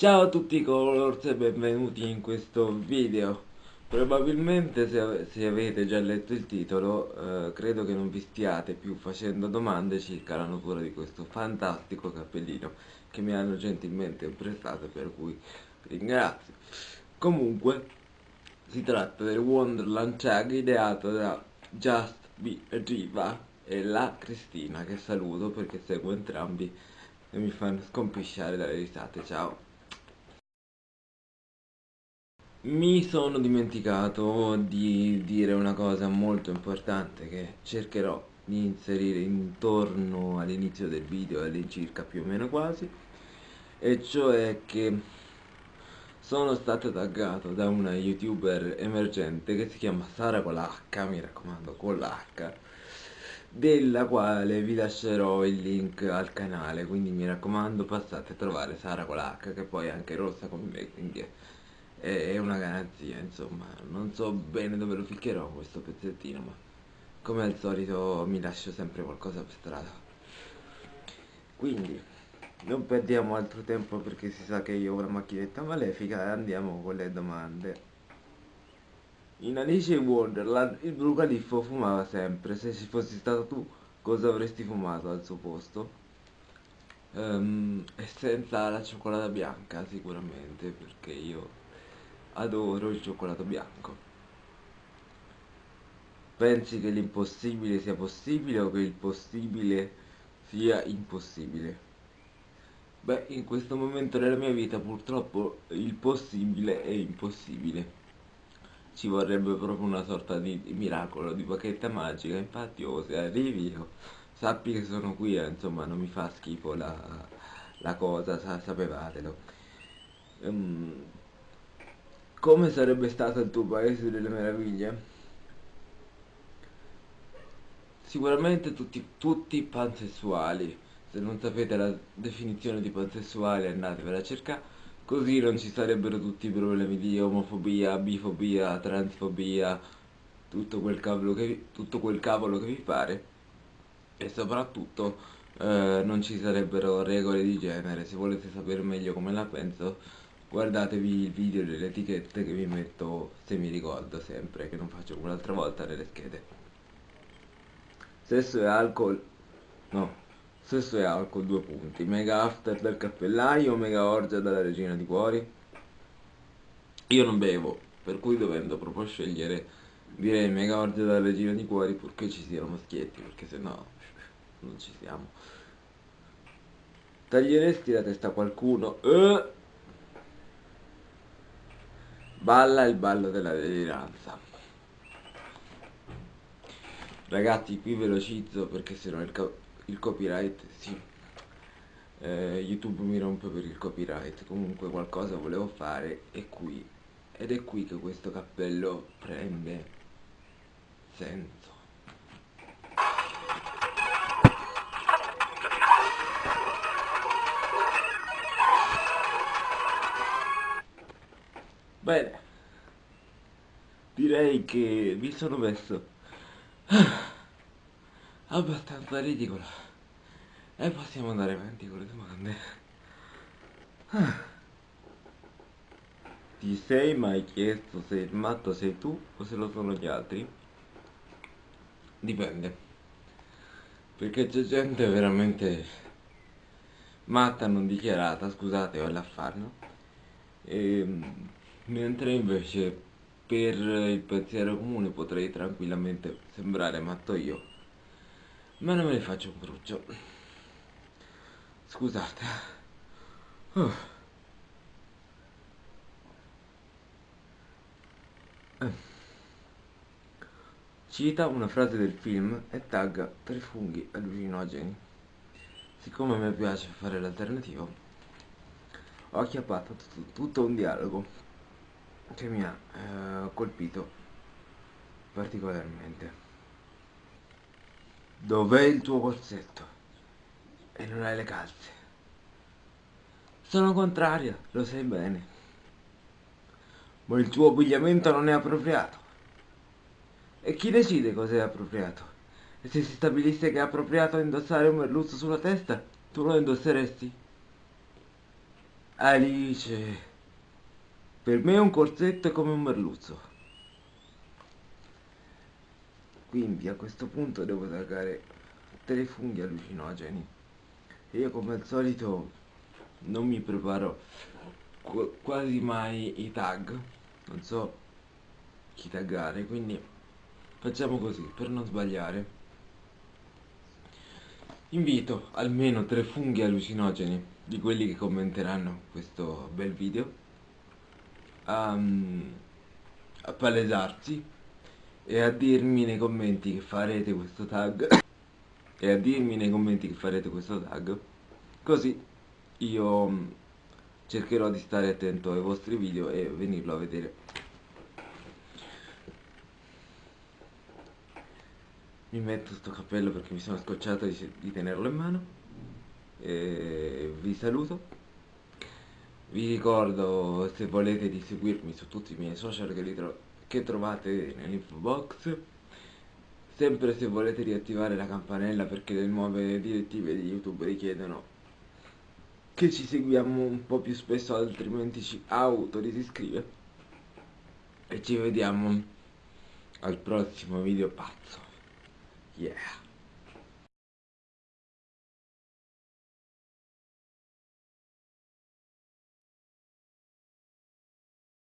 Ciao a tutti colors e benvenuti in questo video. Probabilmente se, se avete già letto il titolo eh, credo che non vi stiate più facendo domande circa la natura di questo fantastico cappellino che mi hanno gentilmente prestato per cui ringrazio. Comunque si tratta del Wonderland Chag ideato da Just Be Riva e la Cristina che saluto perché seguo entrambi e mi fanno scompisciare dalle risate. Ciao mi sono dimenticato di dire una cosa molto importante che cercherò di inserire intorno all'inizio del video all'incirca più o meno quasi e cioè che sono stato taggato da una youtuber emergente che si chiama Sara con la H, mi raccomando con la della quale vi lascerò il link al canale. Quindi mi raccomando passate a trovare Sara con la H che poi è anche rossa come me quindi è è una garanzia insomma. Non so bene dove lo ficcherò questo pezzettino ma come al solito mi lascio sempre qualcosa per strada. Quindi non perdiamo altro tempo perché si sa che io ho una macchinetta malefica e andiamo con le domande. In Alice in Wonderland il blu califfo fumava sempre. Se ci fossi stato tu cosa avresti fumato al suo posto? Um, e senza la cioccolata bianca sicuramente perché io adoro il cioccolato bianco. Pensi che l'impossibile sia possibile o che il possibile sia impossibile? Beh, in questo momento della mia vita purtroppo il possibile è impossibile. Ci vorrebbe proprio una sorta di miracolo, di bacchetta magica, infatti oh, se arrivi io, sappi che sono qui, eh, insomma non mi fa schifo la, la cosa, sa, sapevatelo. Um, come sarebbe stato il tuo paese delle meraviglie? Sicuramente tutti, tutti pansessuali. Se non sapete la definizione di pansessuali andatevela a cercare. Così non ci sarebbero tutti i problemi di omofobia, bifobia, transfobia, tutto quel cavolo che vi, tutto quel cavolo che vi pare. E soprattutto eh, non ci sarebbero regole di genere. Se volete sapere meglio come la penso guardatevi il video delle etichette che vi metto se mi ricordo sempre che non faccio come l'altra volta nelle schede sesso e alcol no sesso e alcol due punti. Mega after del cappellaio mega orgia dalla regina di cuori? Io non bevo per cui dovendo proprio scegliere direi mega orgia dalla regina di cuori purché ci siano maschietti perché se no non ci siamo. Taglieresti la testa a qualcuno? Eh! Balla il ballo della deliranza. Ragazzi, qui velocizzo perché se no il, il copyright, sì. Eh, YouTube mi rompe per il copyright. Comunque qualcosa volevo fare e qui. Ed è qui che questo cappello prende senso. Bene, direi che mi sono messo abbastanza ridicolo e possiamo andare avanti con le domande. Ti sei mai chiesto se il matto sei tu o se lo sono gli altri? Dipende. Perché c'è gente veramente matta non dichiarata, scusate, ho l'affanno. E ehm, mentre invece per il pensiero comune potrei tranquillamente sembrare matto io ma non me ne faccio un brucio. Scusate. Uh. cita una frase del film e tagga tre funghi allucinogeni. Siccome mi piace fare l'alternativo ho acchiappato tutto un dialogo che mi ha eh, colpito particolarmente. Dov'è il tuo corsetto? E non hai le calze. Sono contraria, lo sai bene. Ma il tuo abbigliamento non è appropriato. E chi decide cos'è appropriato? E se si stabilisse che è appropriato indossare un merluzzo sulla testa, tu lo indosseresti? Alice, per me un corsetto è come un merluzzo. Quindi a questo punto devo taggare tre funghi allucinogeni. Io come al solito non mi preparo qu quasi mai i tag. Non so chi taggare, quindi facciamo così per non sbagliare. Invito almeno tre funghi allucinogeni di quelli che commenteranno questo bel video a, a palesarsi e a dirmi nei commenti che farete questo tag. E a dirmi nei commenti che farete questo tag. Così io mm, cercherò di stare attento ai vostri video e venirlo a vedere. Mi metto sto cappello perché mi sono scocciato di, di tenerlo in mano. E vi saluto vi ricordo se volete di seguirmi su tutti i miei social che, tro che trovate nell'info box. Sempre se volete riattivare la campanella perché le nuove direttive di youtube richiedono che ci seguiamo un po' più spesso altrimenti ci autodisiscrive. E ci vediamo al prossimo video pazzo. Yeah.